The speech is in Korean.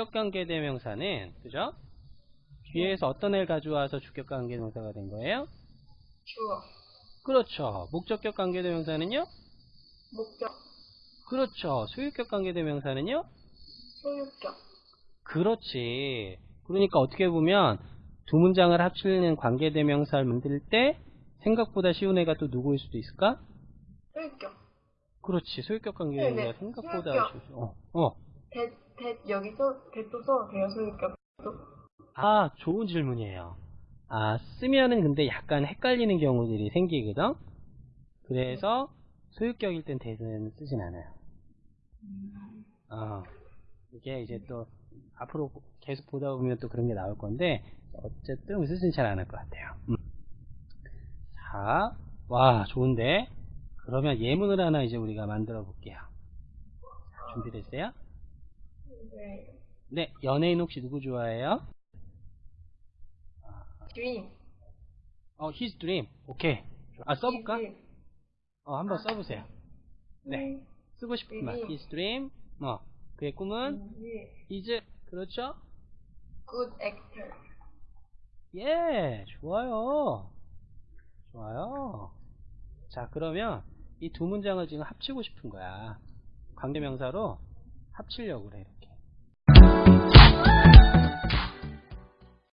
주격관계 대명사는 그죠? 뒤에서 어떤 애를 가져와서 주격관계 대명사가 된 거예요? 주어, 그렇죠. 목적격 관계 대명사는요? 목적, 그렇죠. 소유격 관계 대명사는요? 소유격, 그렇지. 그러니까 어떻게 보면 두 문장을 합치는 관계 대명사를 만들 때 생각보다 쉬운 애가 또 누구일 수도 있을까? 소유격. 그렇지. 소유격 관계 대명사가 네네. 생각보다. 쉬워. 어, 어. 대, 대, 여기서 대도 써도 돼요, 소유격. 아, 좋은 질문이에요. 아, 쓰면은 근데 약간 헷갈리는 경우들이 생기거든? 그래서 소유격일 땐 대는 쓰진 않아요. 어, 이게 이제 또 앞으로 계속 보다 보면 또 그런 게 나올 건데 어쨌든 쓰진 잘 안 할 것 같아요. 음. 자, 와 좋은데 그러면 예문을 하나 이제 우리가 만들어 볼게요. 자, 준비됐어요? 네. 네, 연예인 혹시 누구 좋아해요? dream. 어, his dream. 오케이. 아, 써볼까? His 어, 한번 써보세요. 네. dream. 쓰고 싶은 말. his dream. 어, 그의 꿈은 is 그렇죠? good actor. 예, 좋아요. 좋아요. 자, 그러면 이 두 문장을 지금 합치고 싶은 거야. 관계명사로 합치려고 그래, 이렇게.